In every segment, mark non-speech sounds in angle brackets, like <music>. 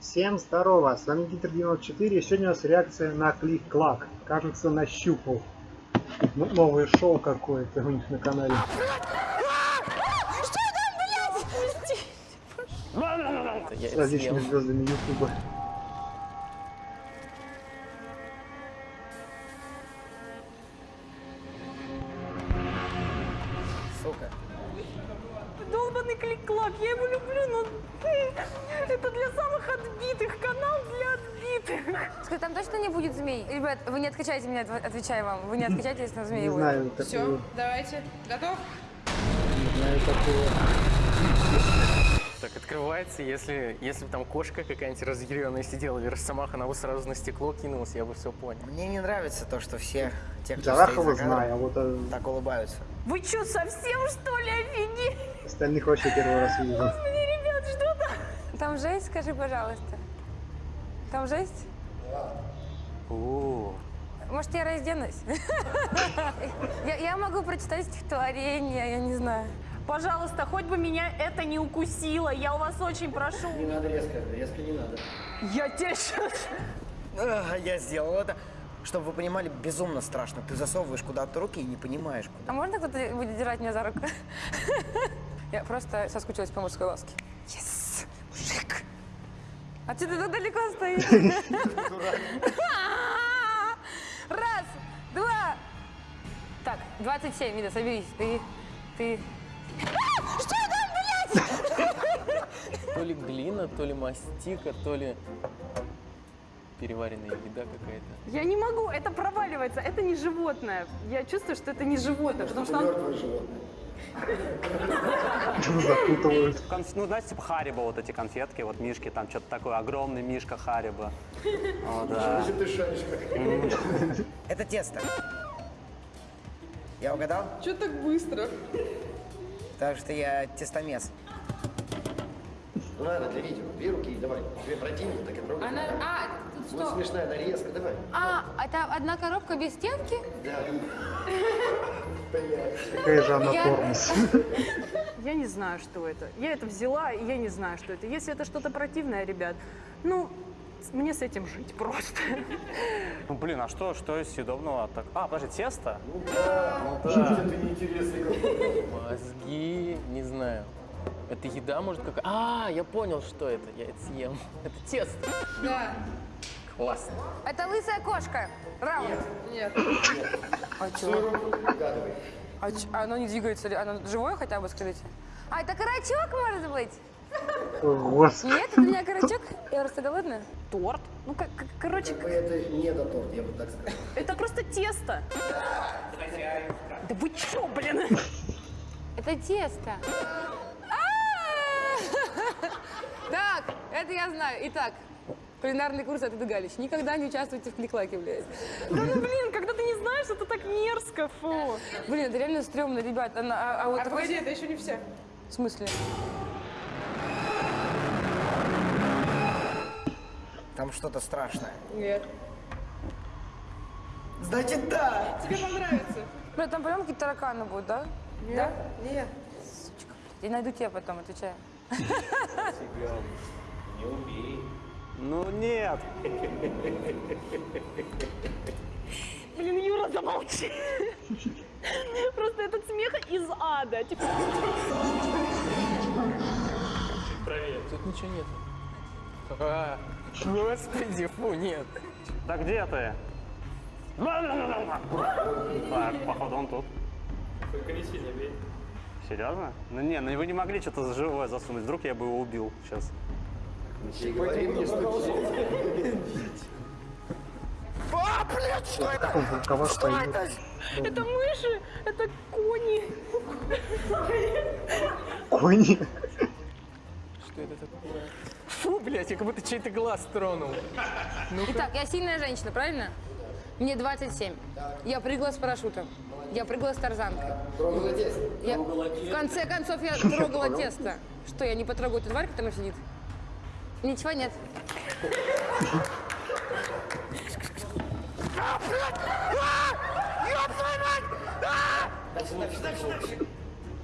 Всем здорово, с вами Гитер 94, сегодня у нас реакция на клик-клак. Кажется, нащупал. Ну- новое шоу какое-то у них на канале. С различными звездами Ютуба. Сука. Долбанный клик-клак, я его люблю, но это для самых отбитых, канал для отбитых. Скажи, там точно не будет змей? Ребят, вы не откачайте меня, отв- отвечаю вам. Вы не откачайте, если на змеи Не будет. знаю Все, такого. давайте. Готов? Не знаю такого. Так открывается, если, если бы там кошка какая-нибудь разъяренная сидела или росомаха, она бы сразу на стекло кинулась, я бы все понял. Мне не нравится то, что все те, кто Джарахова стоит за кадром, знаю, а вот э, так улыбаются. Вы что, совсем что ли офигели? остальных вообще первый раз вижу. Там? Жесть, скажи, пожалуйста. Там жесть? О, Может, я разденусь? <laughs> Я, я могу прочитать стихотворение, я не знаю. Пожалуйста, хоть бы меня это не укусило, я у вас очень прошу. не надо резко, резко не надо. Я тебя сейчас... <laughs> А, я сделал это. Чтобы вы понимали, безумно страшно. Ты засовываешь куда-то руки и не понимаешь, куда. А можно кто-то будет держать меня за руку? <laughs> Я просто соскучилась по мужской ласке. Yes, мужик. А ты так далеко стоишь? <laughs> <laughs> Раз, два. Так, 27, Вида, соберись. Ты, ты... А, Что там, блядь? <laughs> То ли глина, то ли мастика, то ли переваренная еда какая-то. Я не могу, это проваливается, это не животное. Я чувствую, что это не животное, потому что он... Запутывают. Ну, знаете, типа Харибо, вот эти конфетки, вот мишки, там что-то такое, огромный мишка Харибо. О, да. Это тесто. Я угадал? Что так быстро? Потому что я тестомес. Ну ладно, для видео. Две руки, давай. Тебе противно, так и трогай. Она... А, тут Вот что? смешная нарезка, давай. А, это одна коробка без стенки? Да. <laughs> Какая же она Я- тормоз. <laughs> Я не знаю, что это. Я это взяла, и я не знаю, что это. Если это что-то противное, ребят, ну, мне с этим жить просто. <laughs> Ну, блин, а что, что из съедобного? Так... А, подожди, тесто? Мозги, не знаю. Это еда, может, какая? А, я понял, что это. Я это съем. Это тесто. Да. Классно. Это лысая кошка. Раунд. Нет. А чё? А чё? Оно не двигается ли? Оно живое хотя бы, скажите? А, это карачок, может быть? Господи. Нет, это не карачок? Я просто голодная. Торт? Ну, как, как- короче, Как бы это не до торт, я бы так сказал. это просто тесто. Да вы чё, блин? Это тесто. А! <laughs> Так, это я знаю. Итак, кулинарный курс от Иды Галич. Никогда не участвуйте в кликлаке, блядь. Да ну, блин, когда ты не знаешь, это так мерзко, фу. Блин, это реально стрёмно, ребят. Она- а, а вот такой- это еще не все. В смысле? Там что-то страшное. Нет. Значит, да! Тебе понравится. Бля, там прям какие-то тараканы будут, да? Да? Нет. Я найду тебя потом, отвечаю. Ну, нет. Блин, Юра, замолчи. Просто этот смех из ада. Типа, Тут ничего нет. А, Господи, фу, нет. Да где ты? Так, походу он тут. Серьезно? Ну не, ну вы не могли что-то живое засунуть. Вдруг я бы его убил сейчас. И говори мне, <laughs> что Как он в рукавах стоит? это мыши, это кони. Кони. Что это такое? Фу, блядь, я как будто чей-то глаз тронул. Итак, я сильная женщина, правильно? Мне 27. Я прыгала с парашютом. Я прыгала с тарзанкой. Трогала тесто. Я... В конце концов, я трогала тесто. Что, я не потрогаю эту тварь, которая там сидит? Ничего нет.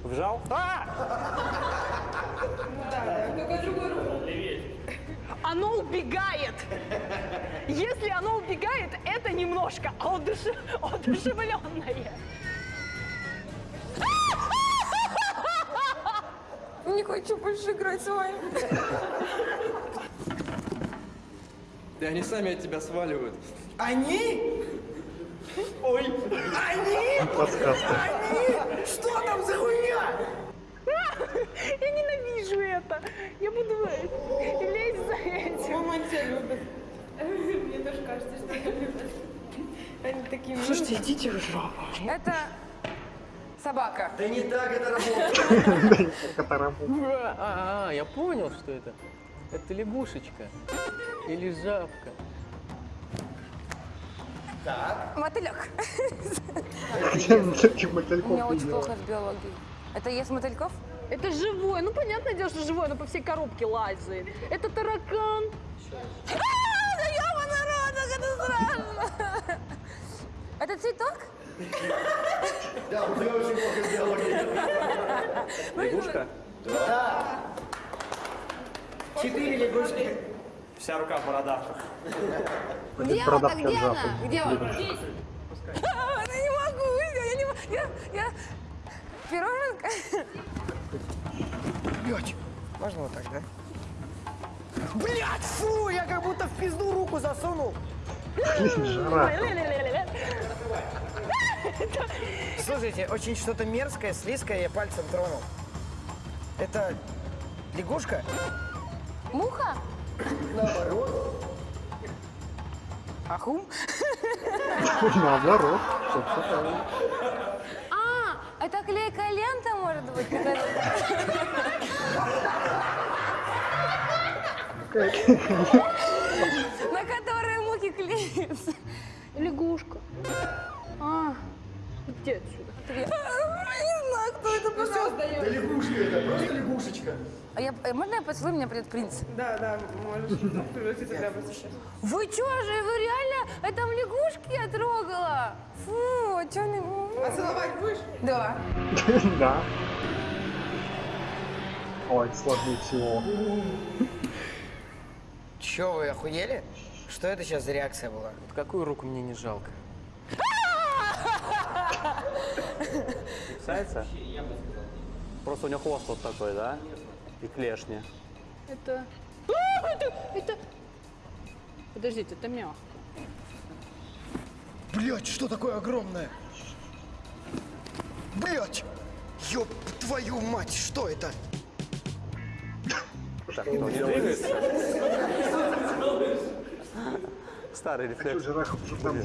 Вжал? А! А оно убегает. Если оно убегает, это немножко одуш... одушевленное. Хочу больше играть с вами. Да они сами от тебя сваливают. Они? Ой, они? Подсказка. Они? Что там за хуйня? <laughs> Я ненавижу это. Я буду лезть за этим. Мама тебя любит. Мне тоже кажется, что ее любят. Они такие Слушайте, идите в жопу. Это собака. Да не так это работает. <laughs> Как это работает? А, а, я понял, что это. Это лягушечка. Или жабка. Мотылек. Где он таких У меня очень плохо с биологией. Это ест мотыльков? Это живое. Ну, понятное дело, что живое, оно по всей коробке лазает. Это таракан. А, да ёбаный рот, это страшно. Это цветок? Да, у тебя очень плохо с биологией. Лягушка? Да. Четыре лягушки. Вся рука в бородавках. Где она? Где она? Где она? Я не могу, я не могу. Я, я... Пироженка? Можно вот так, да? Блять, фу, я как будто в пизду руку засунул. Жара. Слушайте, очень что-то мерзкое, слизкое, я пальцем тронул. Это лягушка? Муха? Ахум? Наоборот. Всё правильно. А, это клейкая лента, может быть? На которой <laughs> мухи клеятся. Лягушка. А, где отсюда? Я не знаю, кто это, пожалуйста. Да лягушка это, просто лягушечка. А я, э, можно я поцелую, меня придет принц? Да, да, можешь <laughs> сейчас. Вы чё же, вы реально, это в лягушки я трогала? Фу, а чё не... А целовать будешь? Да. <laughs> Да. Ой, сложнее всего. Чё, вы охуели? Что это сейчас за реакция была? Вот какую руку мне не жалко? Кусается? Просто у него хвост вот такой, да? И клешни. Это... А, это... это... Подождите, это мягко. Блять, что такое огромное? Блять! Ёб твою мать, что это? Так, кто не двигается? Старый Что рефлекс. жираф что там?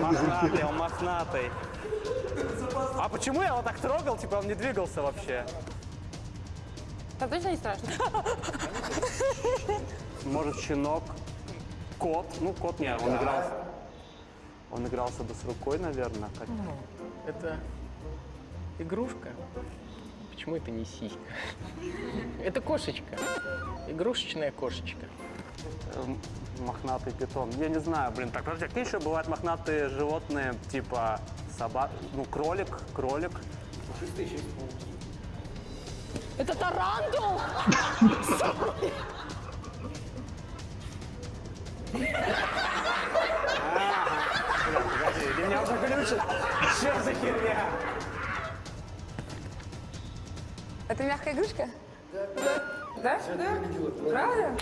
Мохнатый, он мохнатый. А почему я его так трогал? Типа он не двигался вообще. Там точно не страшно? Может, щенок, кот. Ну, кот нет, он игрался. Он игрался бы с рукой, наверное. как- Это игрушка. Почему это не сиська? Это кошечка. Игрушечная кошечка. Эм, Мохнатый питон. Я не знаю, блин. Так, подожди, а какие еще бывают мохнатые животные, типа собак, ну, кролик, кролик. Это тарантул! Погоди, ты меня уже глючит. Что за херня? Это мягкая игрушка? Да. Да? Да? Правда?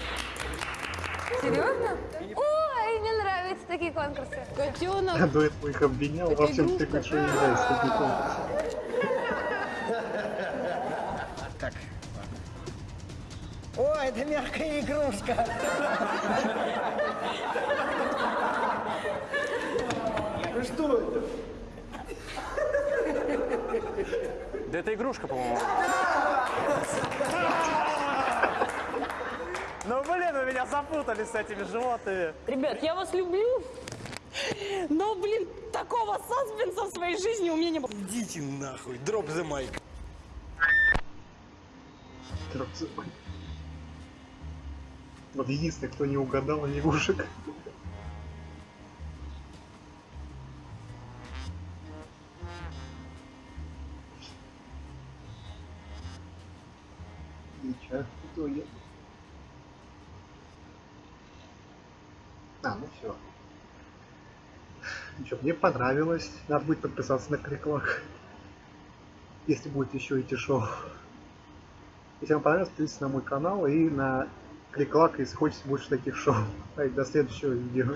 Серьезно? Ой, мне нравятся такие конкурсы. Котенок! Я до этого их обвинял во всем, ты что не нравится такие конкурсы. Так. О, это мягкая игрушка. Ну что это? Да это игрушка, по-моему. Ну, блин, вы меня запутали с этими животными. Ребят, я вас люблю, но, блин, такого саспенса в своей жизни у меня не было. Идите нахуй, дроп the mic. Трёх- Вот единственный, кто не угадал лягушек. Ничего, А, ну все. Что, мне понравилось. Надо будет подписаться на Криклак. Если будет еще идти шоу. Если вам понравилось, подписывайтесь на мой канал и на Криклак, если хочется больше таких шоу. До следующего видео.